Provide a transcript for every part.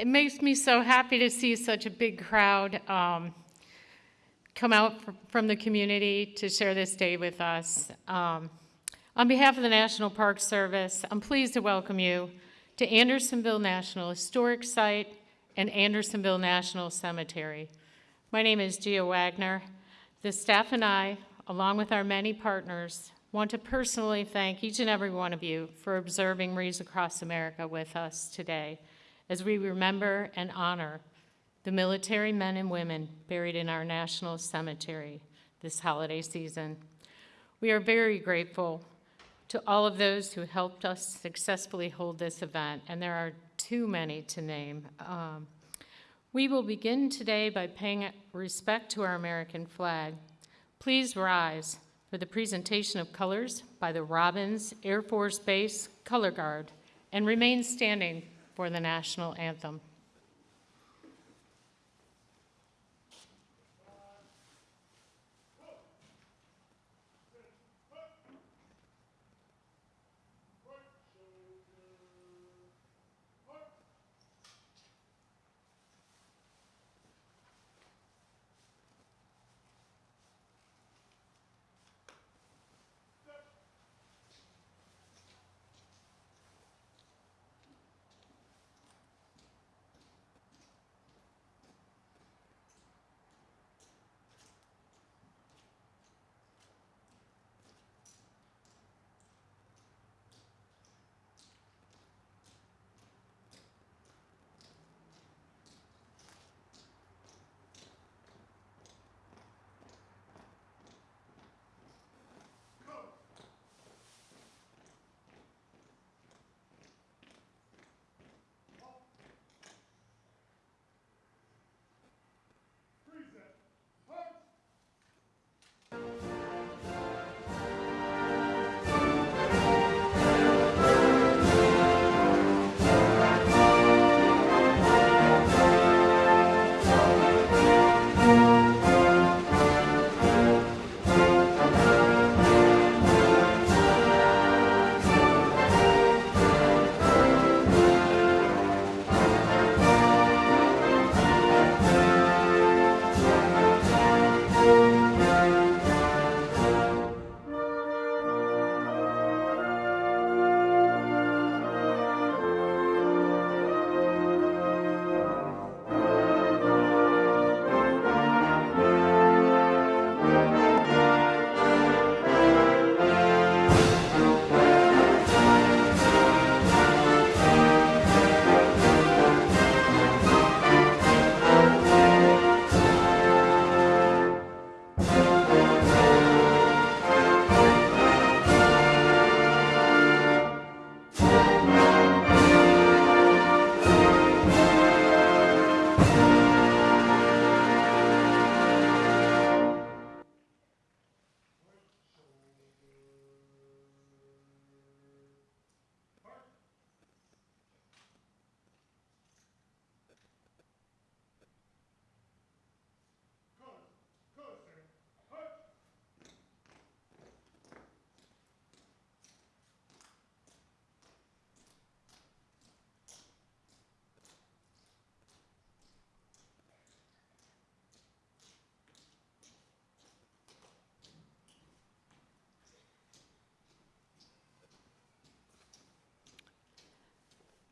It makes me so happy to see such a big crowd um, come out fr- from the community to share this day with us. Um, on behalf of the National Park Service, I'm pleased to welcome you to Andersonville National Historic Site and Andersonville National Cemetery. My name is Gia Wagner. The staff and I, along with our many partners, want to personally thank each and every one of you for observing Wreaths Across America with us today as we remember and honor the military men and women buried in our national cemetery this holiday season. We are very grateful to all of those who helped us successfully hold this event, and there are too many to name. Um, we will begin today by paying respect to our American flag. Please rise for the presentation of colors by the Robins Air Force Base Color Guard and remain standing for the national anthem.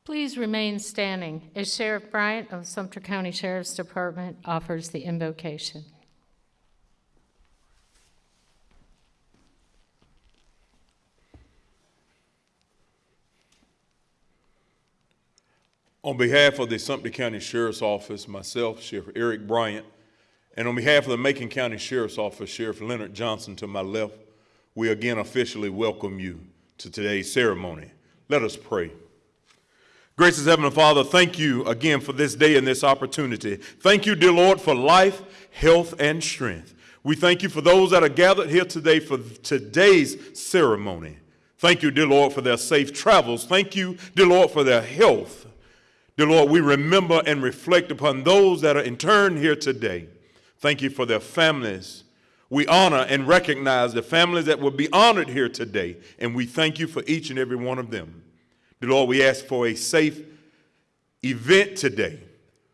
Please remain standing as Sheriff Bryant of Sumter County Sheriff's Department offers the invocation. On behalf of the Sumter County Sheriff's Office, myself, Sheriff Eric Bryant, and on behalf of the Macon County Sheriff's Office, Sheriff Leonard Johnson to my left, we again officially welcome you to today's ceremony. Let us pray. Gracious Heavenly Father, thank you again for this day and this opportunity. Thank you, dear Lord, for life, health, and strength. We thank you for those that are gathered here today for today's ceremony. Thank you, dear Lord, for their safe travels. Thank you, dear Lord, for their health. Dear Lord, we remember and reflect upon those that are interned here today. Thank you for their families. We honor and recognize the families that will be honored here today, and we thank you for each and every one of them. Dear Lord, we ask for a safe event today,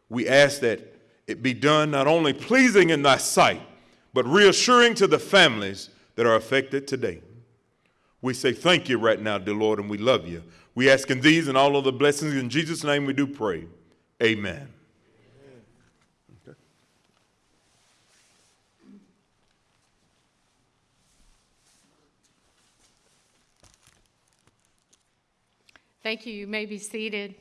we ask that it be done not only pleasing in thy sight, but reassuring to the families that are affected today. We say thank you right now, dear Lord, and we love you. We ask in these and all of the blessings. In Jesus' name we do pray. Amen. Thank you. You may be seated.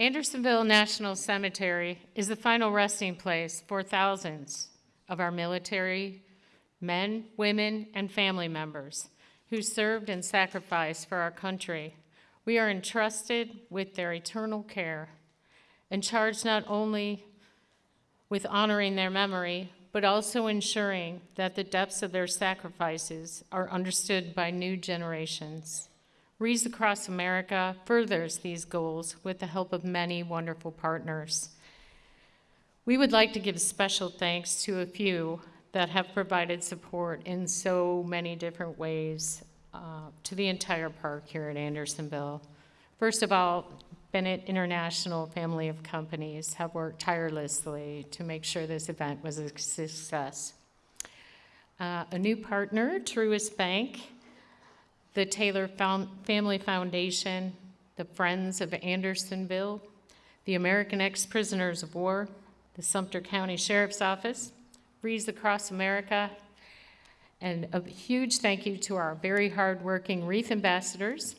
Andersonville National Cemetery is the final resting place for thousands of our military men, women, and family members who served and sacrificed for our country. We are entrusted with their eternal care and charged not only with honoring their memory, but also ensuring that the depths of their sacrifices are understood by new generations. Wreaths Across America furthers these goals with the help of many wonderful partners. We would like to give special thanks to a few that have provided support in so many different ways uh, to the entire park here at Andersonville. First of all, Bennett International family of companies have worked tirelessly to make sure this event was a success. Uh, a new partner, Truist Bank, the Taylor Found Family Foundation, the Friends of Andersonville, the American Ex-Prisoners of War, the Sumter County Sheriff's Office, Wreaths Across America, and a huge thank you to our very hardworking REEF ambassadors,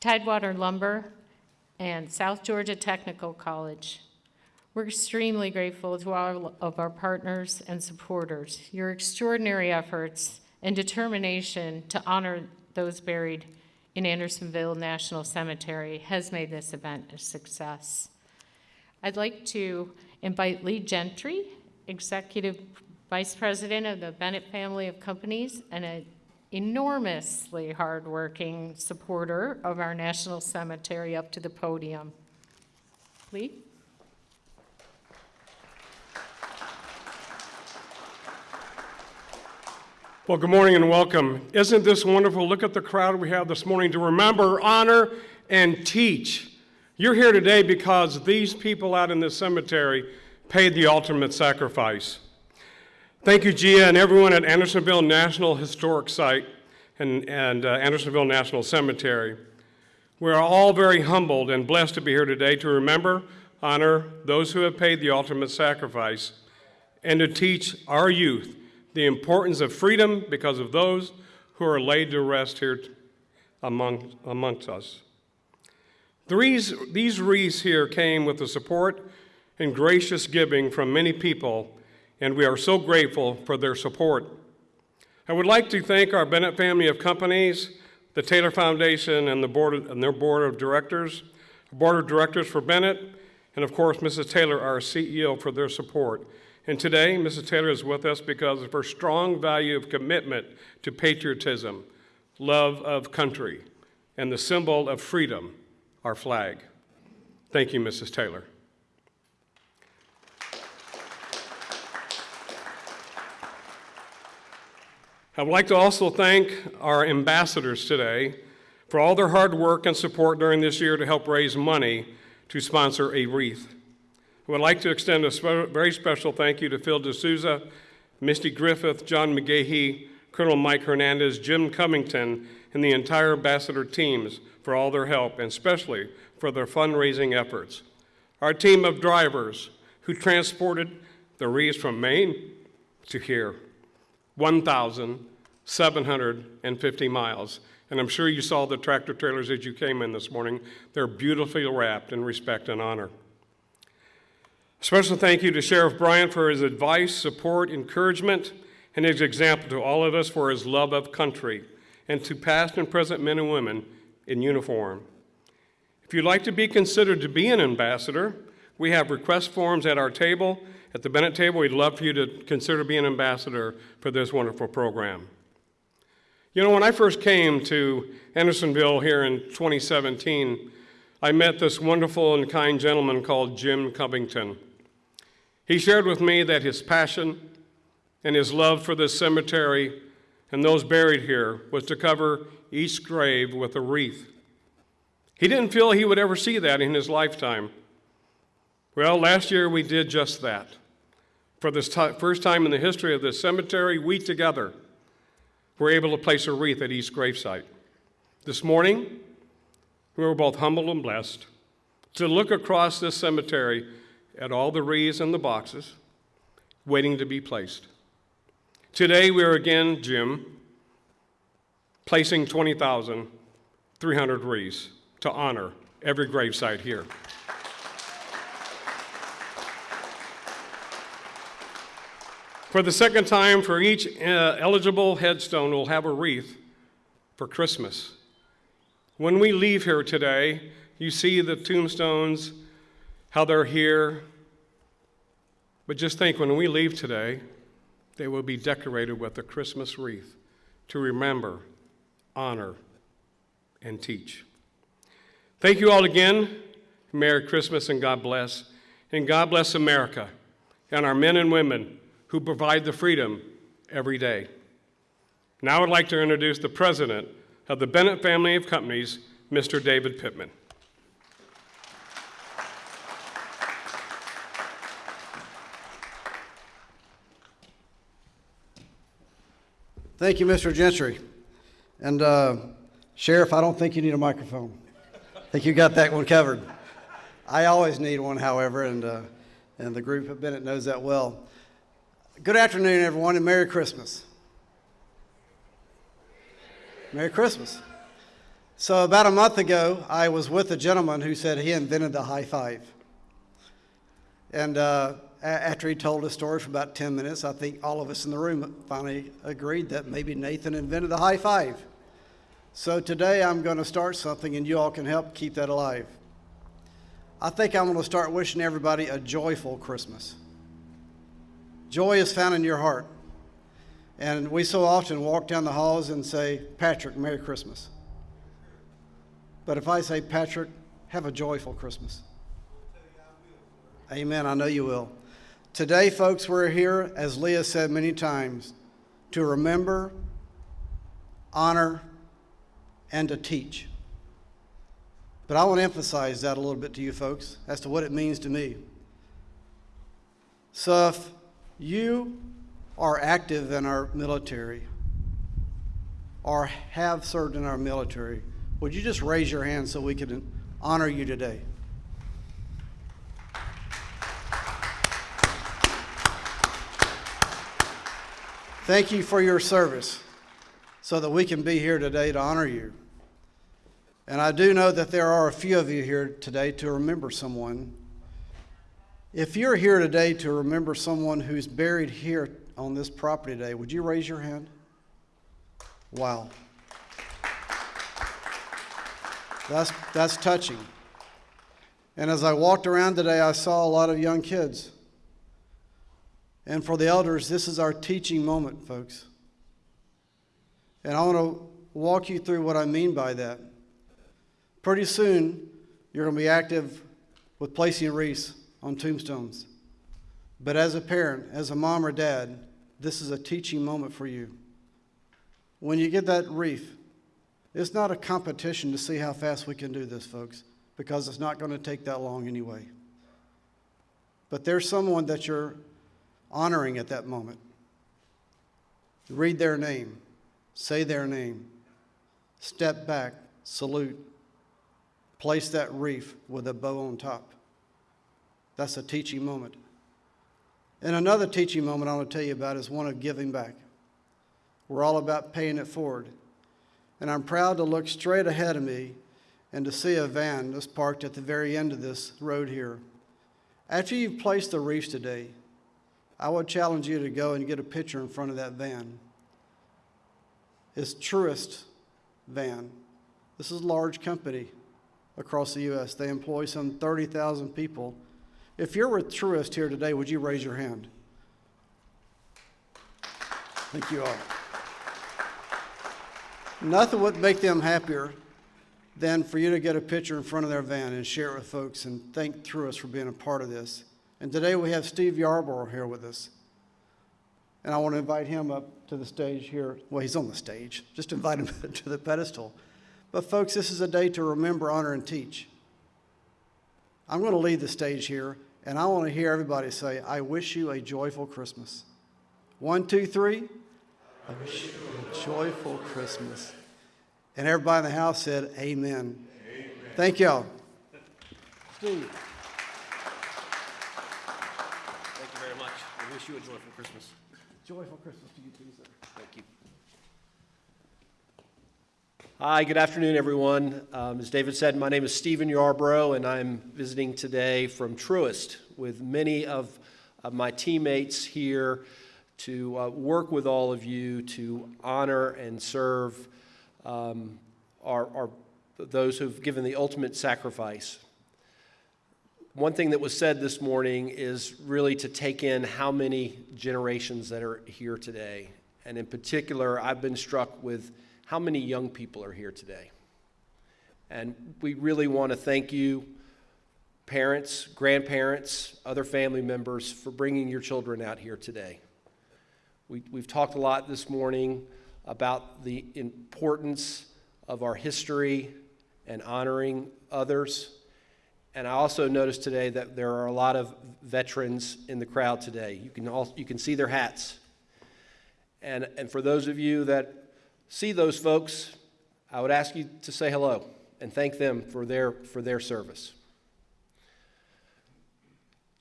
Tidewater Lumber, and South Georgia Technical College. We're extremely grateful to all of our partners and supporters. Your extraordinary efforts and determination to honor those buried in Andersonville National Cemetery has made this event a success. I'd like to invite Lee Gentry, Executive Vice President of the Bennett Family of Companies and an enormously hardworking supporter of our National Cemetery up to the podium. Lee? Well, good morning and welcome. Isn't this wonderful? Look at the crowd we have this morning to remember, honor, and teach. You're here today because these people out in this cemetery paid the ultimate sacrifice. Thank you, Gia, and everyone at Andersonville National Historic Site and, and uh, Andersonville National Cemetery. We are all very humbled and blessed to be here today to remember, honor those who have paid the ultimate sacrifice, and to teach our youth the importance of freedom because of those who are laid to rest here among, amongst us. These, these wreaths here came with the support and gracious giving from many people, and we are so grateful for their support. I would like to thank our Bennett family of companies, the Taylor Foundation, and, the board of, and their board of directors, board of directors for Bennett, and of course, Mrs. Taylor, our CEO, for their support. And today, Mrs. Taylor is with us because of her strong value of commitment to patriotism, love of country, and the symbol of freedom, our flag. Thank you, Mrs. Taylor. I would like to also thank our ambassadors today for all their hard work and support during this year to help raise money to sponsor a wreath. I would like to extend a spe very special thank you to Phil D'Souza, Misty Griffith, John McGahee, Colonel Mike Hernandez, Jim Covington, and the entire ambassador teams for all their help, and especially for their fundraising efforts. Our team of drivers who transported the wreaths from Maine to here, 1,750 miles. And I'm sure you saw the tractor trailers as you came in this morning. They're beautifully wrapped in respect and honor. Special thank you to Sheriff Bryant for his advice, support, encouragement, and his example to all of us for his love of country, and to past and present men and women in uniform. If you'd like to be considered to be an ambassador, we have request forms at our table. At the Bennett table, we'd love for you to consider being an ambassador for this wonderful program. You know, when I first came to Andersonville here in 2017, I met this wonderful and kind gentleman called Jim Covington. He shared with me that his passion and his love for this cemetery and those buried here was to cover each grave with a wreath. He didn't feel he would ever see that in his lifetime. Well, last year we did just that. For the first time in the history of this cemetery, we together were able to place a wreath at each gravesite. This morning, we were both humbled and blessed to look across this cemetery at all the wreaths and the boxes waiting to be placed. Today, we are again, Jim, placing 20,300 wreaths to honor every gravesite here. For the second time, for each uh, eligible headstone, we'll have a wreath for Christmas. When we leave here today, you see the tombstones, how they're here. But just think when we leave today, they will be decorated with a Christmas wreath to remember, honor, and teach. Thank you all again. Merry Christmas and God bless. And God bless America and our men and women who provide the freedom every day. Now I'd like to introduce the president of the Bennett family of companies, Mr. David Pittman. Thank you, Mr. Gentry. And uh, Sheriff, I don't think you need a microphone. I think you got that one covered. I always need one, however, and, uh, and the group at Bennett knows that well. Good afternoon, everyone, and Merry Christmas. Merry Christmas. So, about a month ago, I was with a gentleman who said he invented the high five. And uh, after he told his story for about 10 minutes, I think all of us in the room finally agreed that maybe Nathan invented the high five. So today I'm going to start something and you all can help keep that alive. I think I'm going to start wishing everybody a joyful Christmas. Joy is found in your heart. And we so often walk down the halls and say, Patrick, Merry Christmas. But if I say, Patrick, have a joyful Christmas. Amen. I know you will. Today, folks, we're here, as Leah said many times, to remember, honor, and to teach. But I want to emphasize that a little bit to you folks as to what it means to me. So, if you are active in our military or have served in our military, would you just raise your hand so we can honor you today? Thank you for your service so that we can be here today to honor you. And I do know that there are a few of you here today to remember someone. If you're here today to remember someone who's buried here on this property today, would you raise your hand? Wow. That's, that's touching. And as I walked around today, I saw a lot of young kids. And for the elders, this is our teaching moment, folks. And I want to walk you through what I mean by that. Pretty soon, you're going to be active with placing wreaths on tombstones. But as a parent, as a mom or dad, this is a teaching moment for you. When you get that wreath, it's not a competition to see how fast we can do this, folks, because it's not going to take that long anyway. But there's someone that you're honoring at that moment. Read their name, say their name, step back, salute, place that wreath with a bow on top. That's a teaching moment. And another teaching moment I want to tell you about is one of giving back. We're all about paying it forward. And I'm proud to look straight ahead of me and to see a van that's parked at the very end of this road here. After you've placed the wreaths today, I would challenge you to go and get a picture in front of that van. It's Truist Van. This is a large company across the U.S. They employ some 30,000 people. If you're with Truist here today, would you raise your hand? Thank you all. Nothing would make them happier than for you to get a picture in front of their van and share it with folks and thank Truist for being a part of this. And today we have Steve Yarborough here with us. And I want to invite him up to the stage here. Well, he's on the stage. Just invite him to the pedestal. But, folks, this is a day to remember, honor, and teach. I'm going to lead the stage here, and I want to hear everybody say, I wish you a joyful Christmas. One, two, three. I wish you a joyful Christmas. And everybody in the house said, Amen. Amen. Thank y'all. Steve. Thank you very much. I wish you a joyful Christmas. Joyful Christmas to you too, sir. Thank you. Hi, good afternoon, everyone. Um, as David said, my name is Stephen Yarbrough, and I'm visiting today from Truist with many of, of my teammates here to uh, work with all of you to honor and serve um, our, our, those who've given the ultimate sacrifice. One thing that was said this morning is really to take in how many generations that are here today. And in particular, I've been struck with how many young people are here today. And we really want to thank you, parents, grandparents, other family members, for bringing your children out here today. We, we've talked a lot this morning about the importance of our history and honoring others. And I also noticed today that there are a lot of veterans in the crowd today. You can, all, you can see their hats. And, and for those of you that see those folks, I would ask you to say hello and thank them for their, for their service.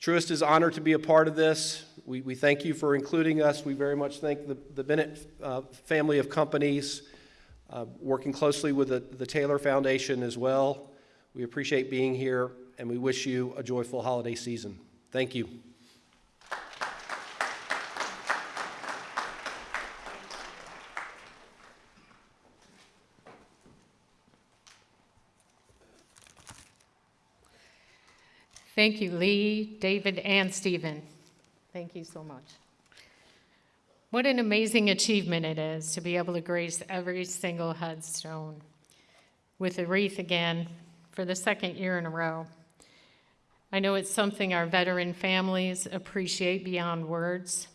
Truist is honored to be a part of this. We, we thank you for including us. We very much thank the, the Bennett uh, family of companies, uh, working closely with the, the Taylor Foundation as well. We appreciate being here, and we wish you a joyful holiday season. Thank you. Thank you, Lee, David, and Stephen. Thank you so much. What an amazing achievement it is to be able to grace every single headstone with a wreath again for the second year in a row. I know it's something our veteran families appreciate beyond words.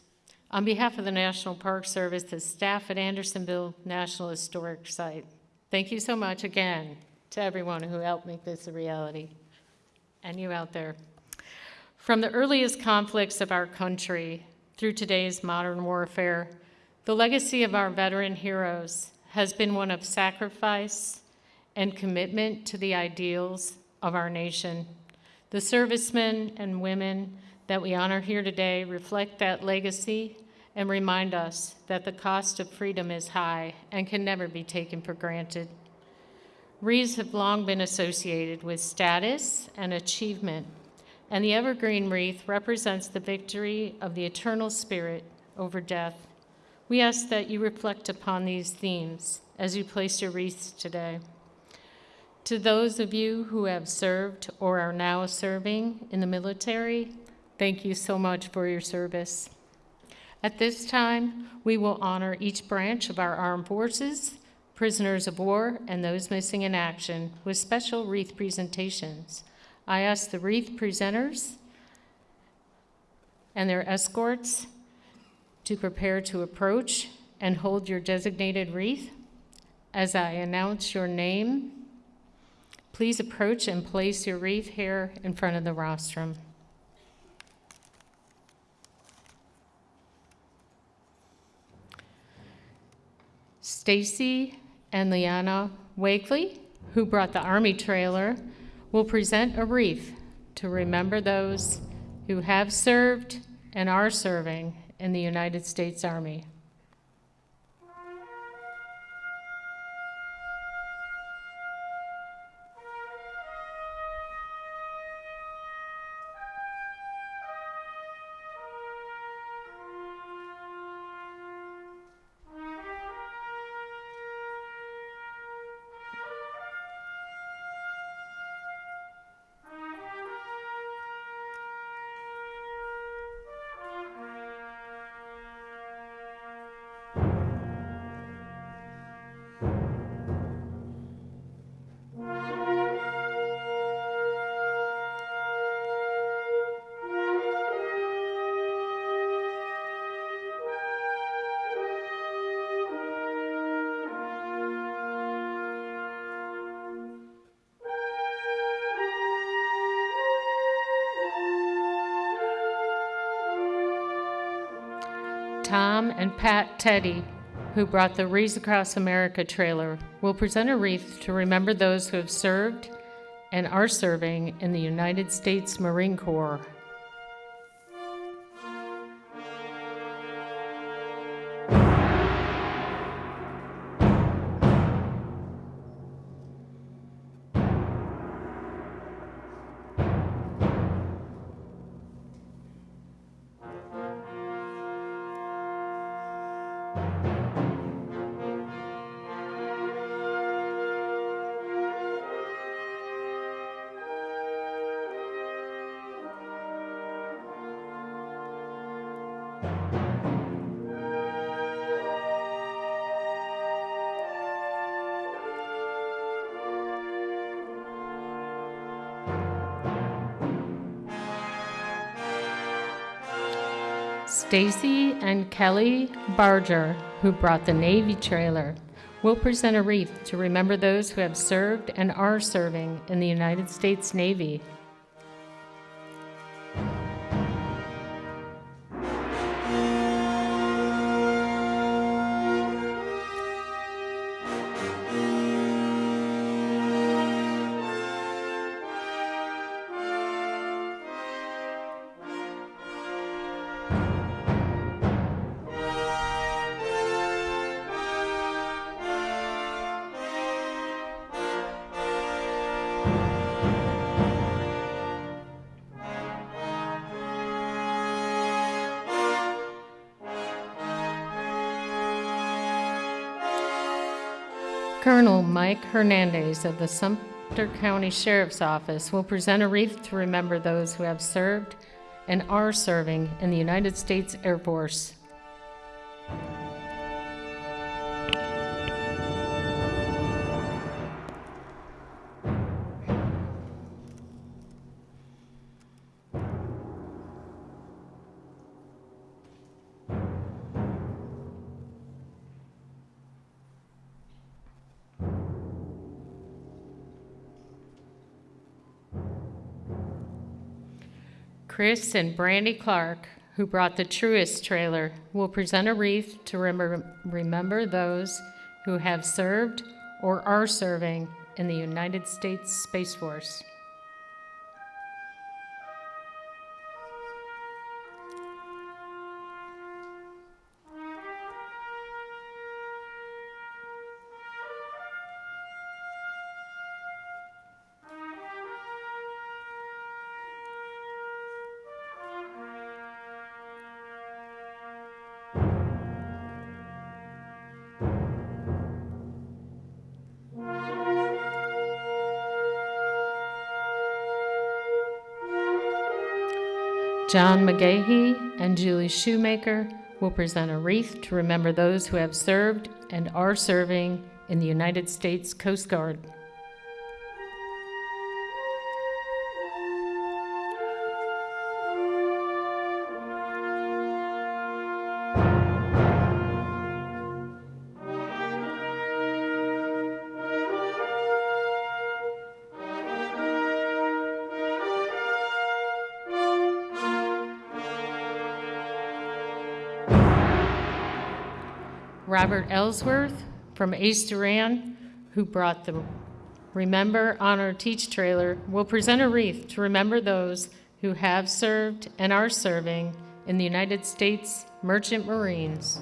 On behalf of the National Park Service, the staff at Andersonville National Historic Site, thank you so much again to everyone who helped make this a reality and you out there. From the earliest conflicts of our country through today's modern warfare, the legacy of our veteran heroes has been one of sacrifice and commitment to the ideals of our nation. The servicemen and women that we honor here today reflect that legacy and remind us that the cost of freedom is high and can never be taken for granted. Wreaths have long been associated with status and achievement, and the evergreen wreath represents the victory of the eternal spirit over death. We ask that you reflect upon these themes as you place your wreaths today. To those of you who have served or are now serving in the military, thank you so much for your service. At this time, we will honor each branch of our armed forces prisoners of war, and those missing in action with special wreath presentations. I ask the wreath presenters and their escorts to prepare to approach and hold your designated wreath. As I announce your name, please approach and place your wreath here in front of the rostrum. Stacy and Liana Wakely, who brought the Army trailer, will present a wreath to remember those who have served and are serving in the United States Army. Tom and Pat Teddy, who brought the Wreaths Across America trailer, will present a wreath to remember those who have served and are serving in the United States Marine Corps. Stacy and Kelly Barger, who brought the Navy trailer, will present a wreath to remember those who have served and are serving in the United States Navy. Colonel Mike Hernandez of the Sumter County Sheriff's Office will present a wreath to remember those who have served and are serving in the United States Air Force. Chris and Brandy Clark, who brought the Truist trailer, will present a wreath to remember, remember those who have served or are serving in the United States Space Force. John McGahee and Julie Shoemaker will present a wreath to remember those who have served and are serving in the United States Coast Guard. Robert Ellsworth from Ace Duran, who brought the Remember, Honor, Teach trailer, will present a wreath to remember those who have served and are serving in the United States Merchant Marines.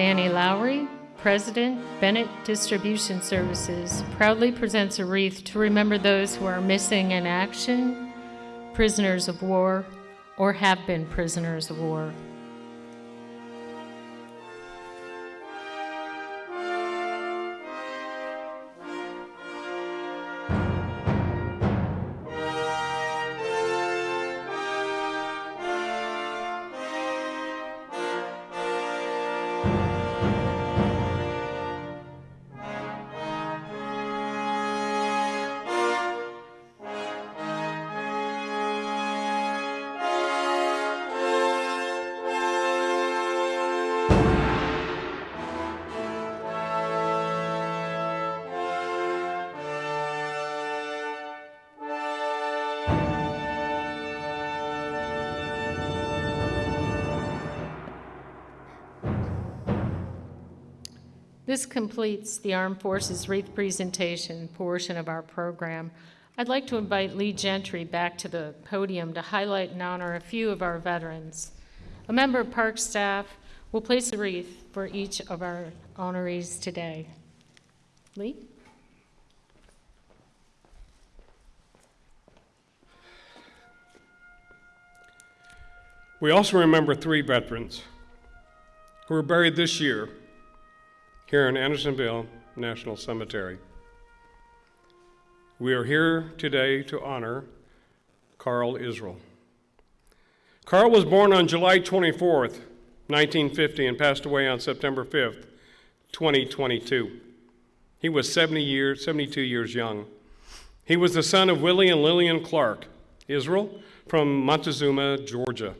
Danny Lowry, President, Bennett Distribution Services, proudly presents a wreath to remember those who are missing in action, prisoners of war, or have been prisoners of war. This completes the Armed Forces Wreath Presentation portion of our program. I'd like to invite Lee Gentry back to the podium to highlight and honor a few of our veterans. A member of Park staff will place a wreath for each of our honorees today. Lee? We also remember three veterans who were buried this year here in Andersonville National Cemetery. We are here today to honor Carl Israel. Carl was born on July 24th, 1950, and passed away on September 5th, 2022. He was 70 years, 72 years young. He was the son of Willie and Lillian Clark Israel from Montezuma, Georgia.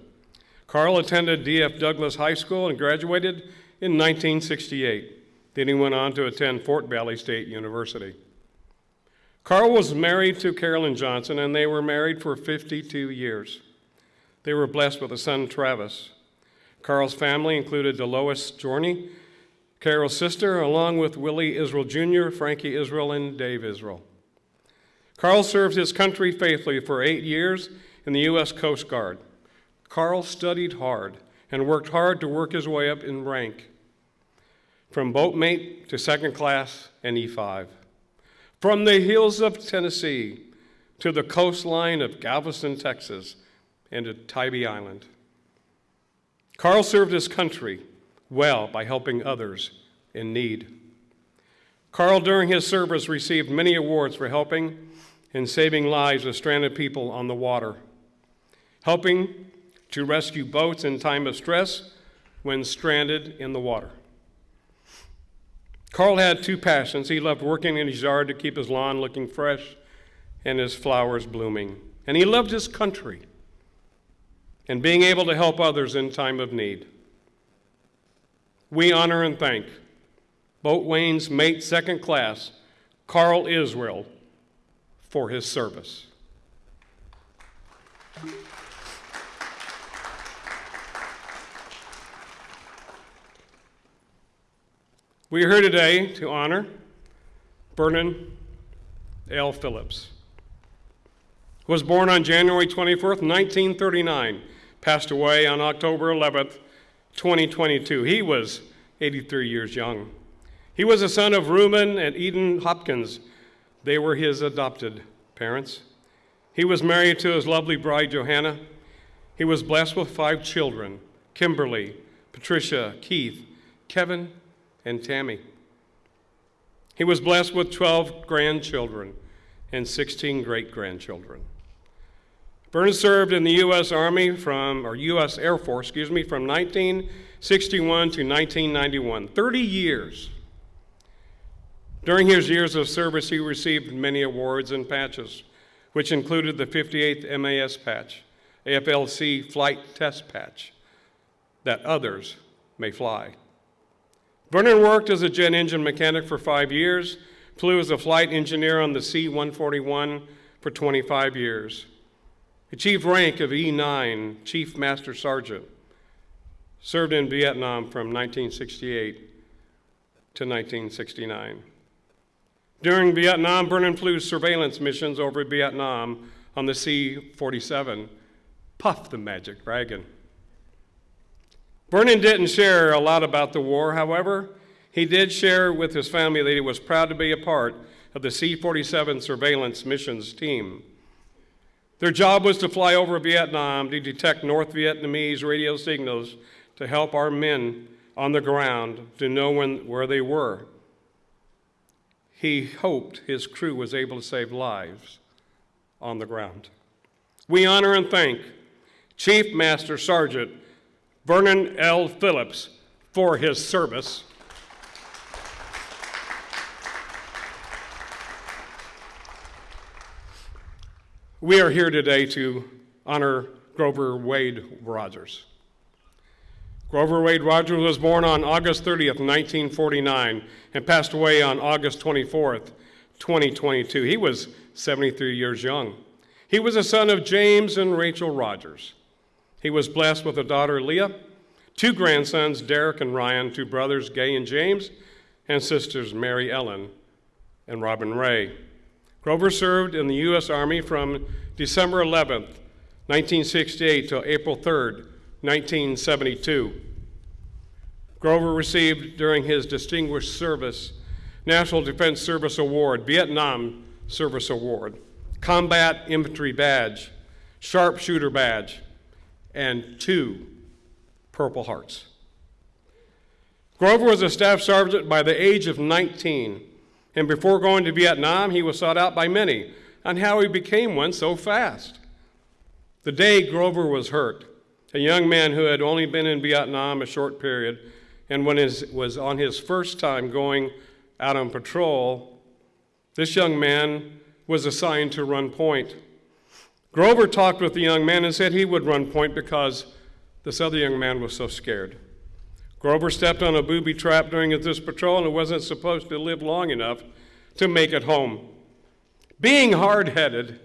Carl attended D.F. Douglas High School and graduated in 1968. Then he went on to attend Fort Valley State University. Carl was married to Carolyn Johnson, and they were married for 52 years. They were blessed with a son, Travis. Carl's family included Delois Journey, Carol's sister, along with Willie Israel Jr., Frankie Israel, and Dave Israel. Carl served his country faithfully for eight years in the U.S. Coast Guard. Carl studied hard and worked hard to work his way up in rank, from boatmate to second class and E5. From the hills of Tennessee to the coastline of Galveston, Texas, and to Tybee Island. Carl served his country well by helping others in need. Carl, during his service, received many awards for helping and saving lives of stranded people on the water, helping to rescue boats in time of stress when stranded in the water. Carl had two passions. He loved working in his yard to keep his lawn looking fresh and his flowers blooming. And he loved his country and being able to help others in time of need. We honor and thank Boatswain's mate second class, Carl Israel, for his service. We are here today to honor Vernon L. Phillips. Was born on January 24th, 1939, passed away on October 11th, 2022. He was 83 years young. He was a son of Reuben and Eden Hopkins. They were his adopted parents. He was married to his lovely bride, Johanna. He was blessed with five children Kimberly, Patricia, Keith, Kevin, and Tammy. He was blessed with 12 grandchildren and 16 great grandchildren. Vernon served in the U.S. Army from, or U.S. Air Force, excuse me, from 1961 to 1991, 30 years. During his years of service, he received many awards and patches, which included the 58th MAS patch, AFLC flight test patch, that others may fly. Vernon worked as a jet engine mechanic for five years, flew as a flight engineer on the C 141 for 25 years, achieved rank of E9, Chief Master Sergeant, served in Vietnam from 1968 to 1969. During Vietnam, Vernon flew surveillance missions over Vietnam on the C 47, Puff the Magic Dragon. Vernon didn't share a lot about the war, however, he did share with his family that he was proud to be a part of the C 47 surveillance missions team. Their job was to fly over Vietnam to detect North Vietnamese radio signals to help our men on the ground to know when, where they were. He hoped his crew was able to save lives on the ground. We honor and thank Chief Master Sergeant Vernon L. Phillips for his service. We are here today to honor Grover Wade Rogers. Grover Wade Rogers was born on August 30th, 1949, and passed away on August 24th, 2022. He was 73 years young. He was a son of James and Rachel Rogers. He was blessed with a daughter, Leah, two grandsons, Derek and Ryan, two brothers, Gay and James, and sisters Mary Ellen and Robin Ray. Grover served in the U.S. Army from December 11, 1968 till April 3, 1972. Grover received during his Distinguished Service National Defense Service Award, Vietnam Service Award, Combat Infantry Badge, Sharpshooter Badge, and two Purple Hearts. Grover was a staff sergeant by the age of 19, and before going to Vietnam, he was sought out by many on how he became one so fast. The day Grover was hurt, a young man who had only been in Vietnam a short period, and when his, was on his first time going out on patrol, this young man was assigned to run point. Grover talked with the young man and said he would run point because this other young man was so scared. Grover stepped on a booby trap during this patrol and wasn't supposed to live long enough to make it home. Being hard headed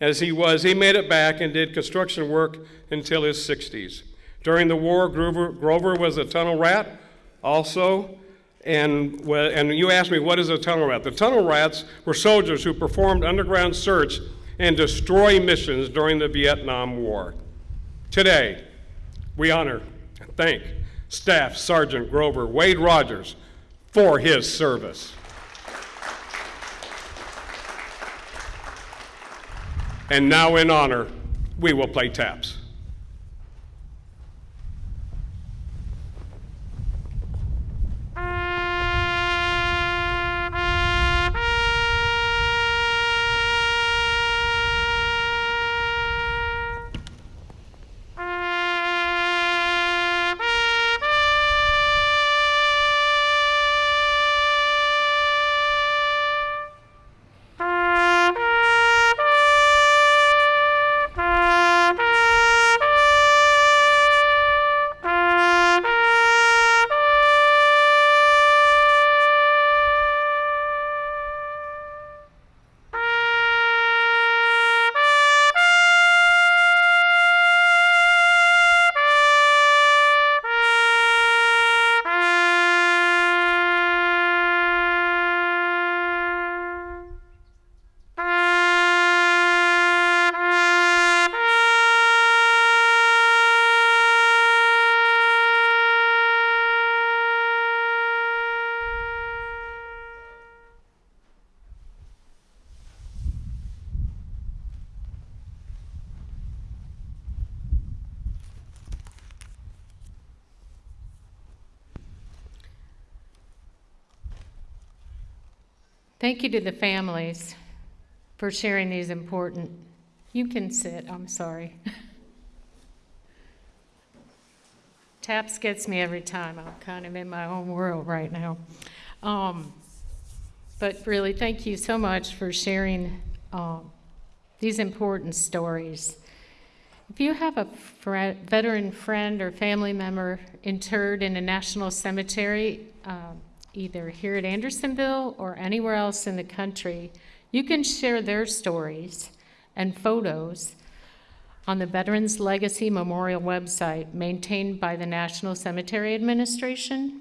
as he was, he made it back and did construction work until his 60s. During the war, Grover, Grover was a tunnel rat also. And, and you asked me, what is a tunnel rat? The tunnel rats were soldiers who performed underground search and destroy missions during the Vietnam War. Today, we honor and thank Staff Sergeant Grover Wade Rogers for his service. And now, in honor, we will play taps. Thank you to the families for sharing these important, you can sit, I'm sorry. Taps gets me every time. I'm kind of in my own world right now. Um, but really, thank you so much for sharing um, these important stories. If you have a fre- veteran friend or family member interred in a national cemetery, um, either here at Andersonville or anywhere else in the country, you can share their stories and photos on the Veterans Legacy Memorial website maintained by the National Cemetery Administration.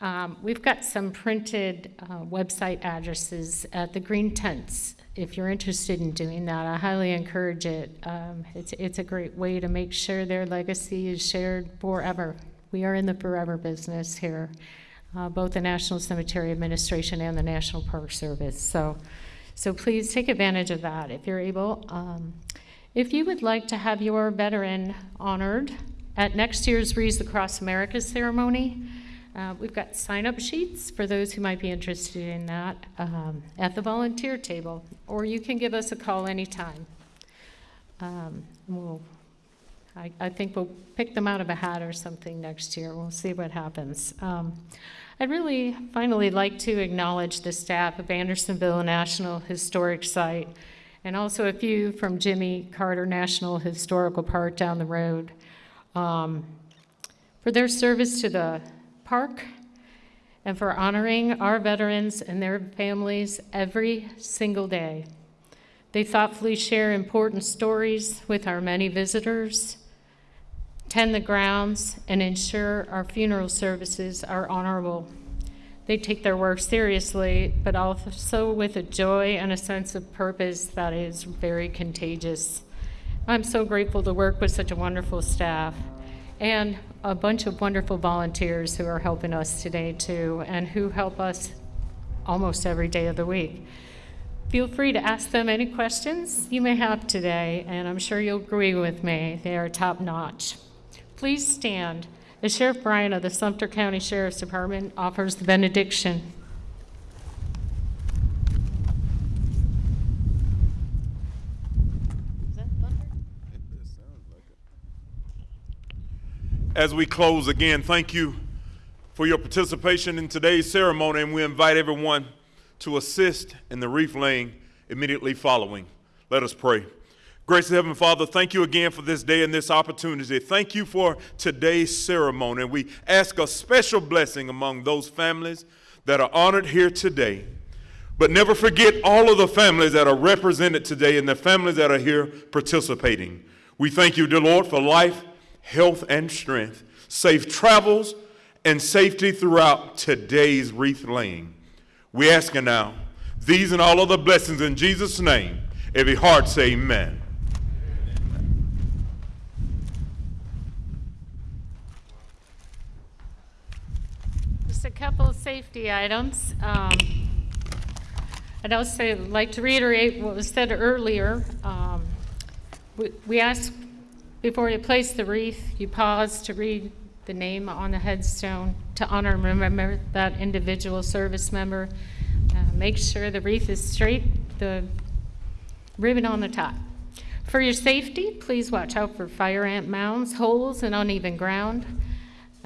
Um, we've got some printed uh, website addresses at the green tents. If you're interested in doing that, I highly encourage it. Um, it's, it's a great way to make sure their legacy is shared forever. We are in the forever business here uh, both the National Cemetery Administration and the National Park Service. So, so please take advantage of that if you're able. Um, if you would like to have your veteran honored at next year's Wreaths Across America ceremony, uh, we've got sign-up sheets for those who might be interested in that um, at the volunteer table, or you can give us a call anytime. Um, we'll, I, I, think we'll pick them out of a hat or something next year. We'll see what happens. Um, I'd really finally like to acknowledge the staff of Andersonville National Historic Site and also a few from Jimmy Carter National Historical Park down the road um, for their service to the park and for honoring our veterans and their families every single day. They thoughtfully share important stories with our many visitors tend the grounds, and ensure our funeral services are honorable. They take their work seriously, but also with a joy and a sense of purpose that is very contagious. I'm so grateful to work with such a wonderful staff and a bunch of wonderful volunteers who are helping us today, too, and who help us almost every day of the week. Feel free to ask them any questions you may have today, and I'm sure you'll agree with me. They are top notch. Please stand as Sheriff Bryan of the Sumter County Sheriff's Department offers the benediction. As we close again, thank you for your participation in today's ceremony, and we invite everyone to assist in the wreath laying immediately following. Let us pray. Gracious Heavenly Father, thank you again for this day and this opportunity. Thank you for today's ceremony. And We ask a special blessing among those families that are honored here today. But never forget all of the families that are represented today and the families that are here participating. We thank you, dear Lord, for life, health, and strength, safe travels, and safety throughout today's wreath laying. We ask you now, these and all other blessings in Jesus' name. Every heart say amen. Couple of safety items. Um, I'd also like to reiterate what was said earlier. Um, we- We ask, before you place the wreath, you pause to read the name on the headstone to honor and remember that individual service member. Uh, Make sure the wreath is straight, the ribbon on the top. For your safety, please watch out for fire ant mounds, holes, and uneven ground.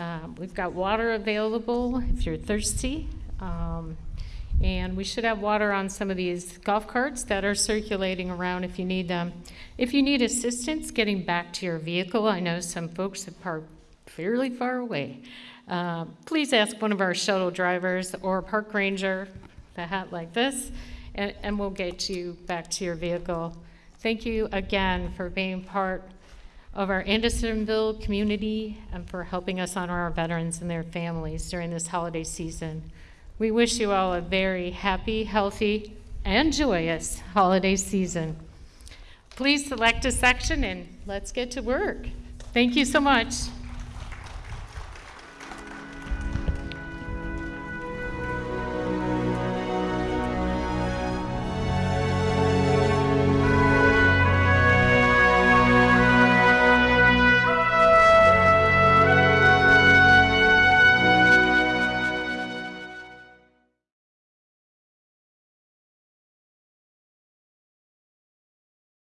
Uh, We've got water available if you're thirsty. Um, And we should have water on some of these golf carts that are circulating around if you need them. If you need assistance getting back to your vehicle, I know some folks have parked fairly far away. Uh, Please ask one of our shuttle drivers or park ranger, the hat like this, and, and we'll get you back to your vehicle. Thank you again for being part of our Andersonville community and for helping us honor our veterans and their families during this holiday season. We wish you all a very happy, healthy, and joyous holiday season. Please select a section and let's get to work. Thank you so much.